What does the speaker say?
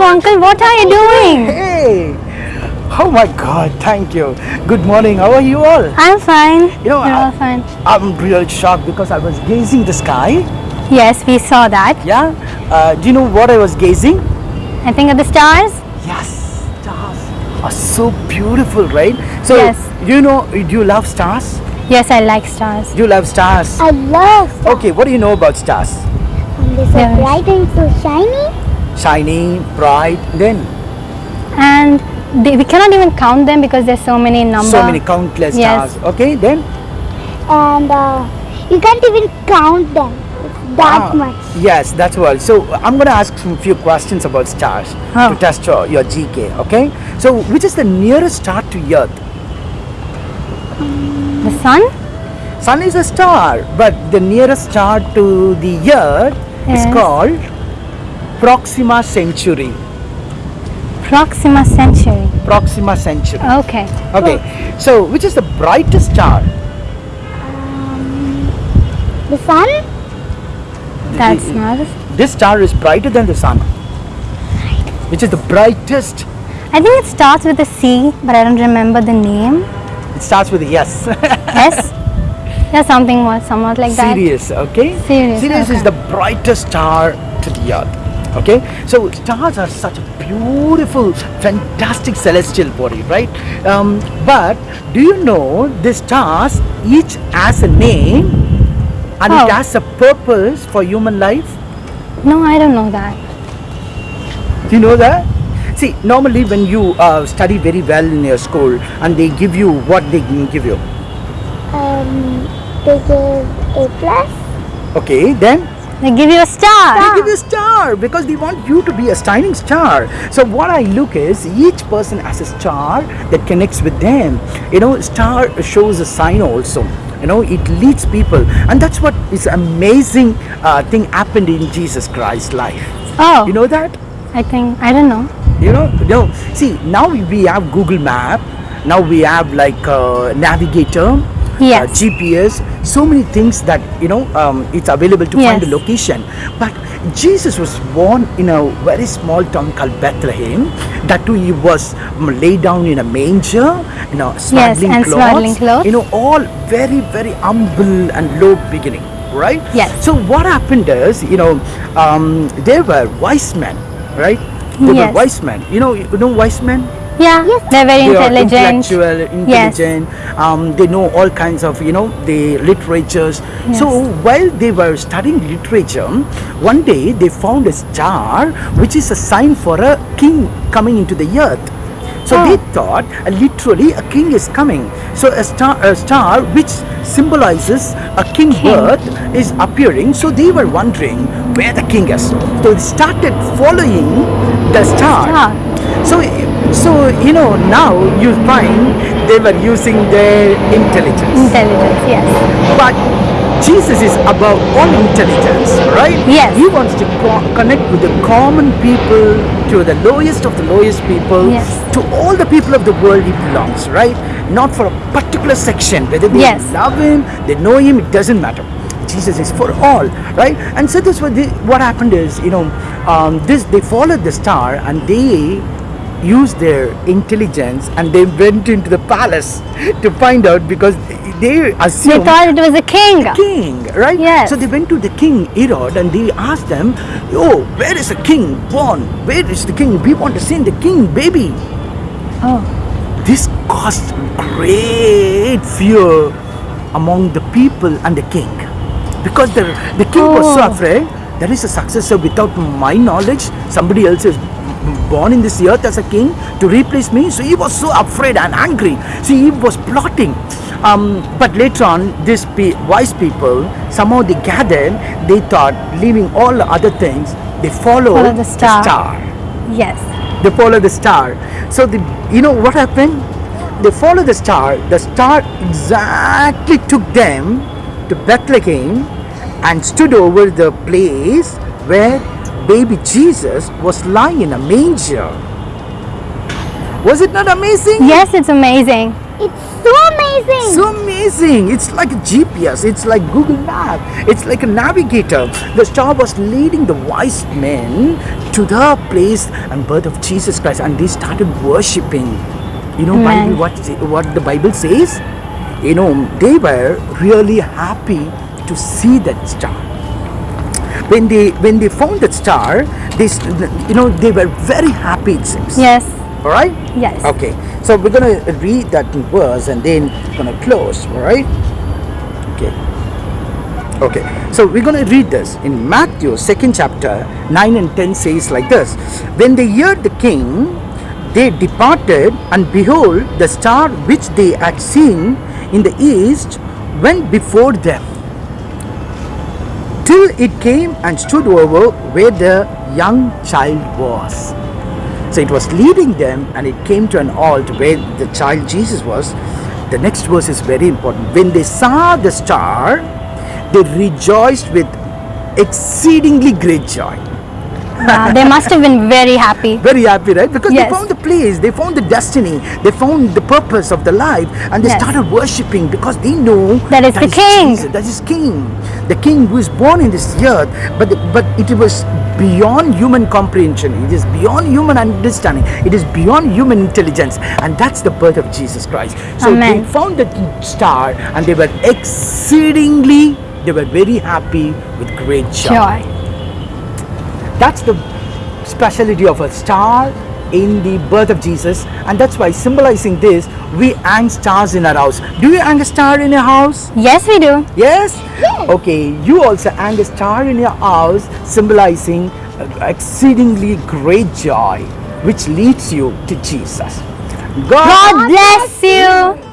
Appu, uncle, what are you doing? Hey! Oh my God, thank you. Good morning. How are you all? I'm fine. You know, You're I- all fine. I'm real shocked because I was gazing the sky. Yes, we saw that. Yeah. Uh, do you know what I was gazing? I think of the stars. Yes, stars are so beautiful, right? So, Yes. you know, do you love stars? Yes, I like stars. Do you love stars? I love stars. Okay, what do you know about stars? They're so Yes. bright and so shiny. Shiny, bright, then And they, we cannot even count them because there's so many numbers. so many countless Yes. stars. Okay, then And uh, you can't even count them. It's that Ah, much. Yes, that's all. So I'm going to ask some few questions about stars Oh. to test your, your GK. Okay. So which is the nearest star to Earth? The sun? Sun is a star, but the nearest star to the Earth is called Proxima Centauri. Proxima Centauri. Proxima Centauri. Okay. Okay. So which is the brightest star? Um, the sun? That's not. This star is brighter than the sun. Which is the brightest? I think it starts with a C, but I don't remember the name. It starts with a yes. S? Yeah, something was somewhat like that. Sirius, okay? Sirius, Sirius is the brightest star to the earth. Okay, so stars are such a beautiful, fantastic celestial body, right? Um, but do you know the stars each has a name and Oh. it has a purpose for human life? No, I don't know that. Do you know that? See, normally when you uh, study very well in your school and they give you what they give you, Um, they give A plus. okay, then They give you a star. They give you a star because they want you to be a shining star. So what I look is each person has a star that connects with them. You know, star shows a sign also. You know, it leads people, and that's what is amazing uh, thing happened in Jesus Christ's life. Oh, You know that? I think I don't know. You know, no. See, now we have Google Map. Now we have like uh, Navigator. Yes. uh, GPS, so many things that you know um, it's available to find the location. But Jesus was born in a very small town called Bethlehem. That too, he was um, laid down in a manger, you know, swaddling and clothes. swaddling clothes. You know, all very very humble and low beginning, right? Yes. So what happened is, you know, um, they were wise men, right? They were wise men. You know, you know wise men. Yeah, Yes. they're very They are intelligent. intellectual, Yes. intelligent. Um, they know all kinds of, you know, the literatures. So while they were studying literature, one day they found a star, which is a sign for a king coming into the earth. So Oh. they thought uh, literally a king is coming. So a star, a star which symbolizes a king, King. birth is appearing. So they were wondering where the king is. So they started following the star. Star. So, so you know now you find they were using their intelligence, Intelligence, yes. but Jesus is above all intelligence, right? Yes. He wants to co- connect with the common people, to the lowest of the lowest people, Yes. to all the people of the world he belongs, right? Not for a particular section. Whether they Yes. love him, they know him, it doesn't matter. Jesus is for all, right? And so this what they, what happened is, you know, um, this they followed the star and they used their intelligence and they went into the palace to find out because they assumed... They thought it was a king. king, right? Yes. So they went to the king Herod and they asked them, "Oh, where is the king born? Where is the king? We want to see the king, baby." Oh, This caused great fear among the people and the king, because the the king was so Oh. afraid. There is a successor without my knowledge. Somebody else is born in this earth as a king to replace me. So he was so afraid and angry. See, he was plotting. Um, but later on, these pe- wise people somehow they gathered. They thought, leaving all the other things, they followed Follow the star. star yes. they follow the star so the you know what happened they follow the star the star exactly took them to bethlehem and stood over the place where baby jesus was lying in a manger was it not amazing Yes, it's amazing. It's so amazing. amazing. So amazing. It's like a GPS. It's like Google Map. It's like a navigator. The star was leading the wise men to the place and birth of Jesus Christ, and they started worshiping. You know, Amen. Bible, what what the Bible says. You know, they were really happy to see that star. When they when they found that star, they s- you know they were very happy. It seems. Yes. All right. Yes. Okay, so we're gonna read that verse and then gonna close, all right? Okay. Okay, so we're gonna read this in Matthew, second chapter, 9 and 10 says like this When they heard the king, they departed, and behold, the star which they had seen in the east went before them till it came and stood over where the young child was. So it was leading them and it came to an halt where the child Jesus was. The next verse is very important. When they saw the star, they rejoiced with exceedingly great joy. Wow, they must have been very happy. Very happy, right? Because Yes. they found the place, they found the destiny, they found the purpose of the life, and they Yes. started worshipping because they know That is the king. Jesus, that is King, the King who is born in this earth. But but it was beyond human comprehension. It is beyond human understanding. It is beyond human intelligence, and that's the birth of Jesus Christ. So Amen. they found the star, and they were exceedingly, they were very happy with great Joy. That's the speciality of a star in the birth of Jesus, and that's why symbolizing this, we hang stars in our house. Do you hang a star in your house? Yes, we do. Yes? Okay, you also hang a star in your house, symbolizing exceedingly great joy, which leads you to Jesus. God bless you.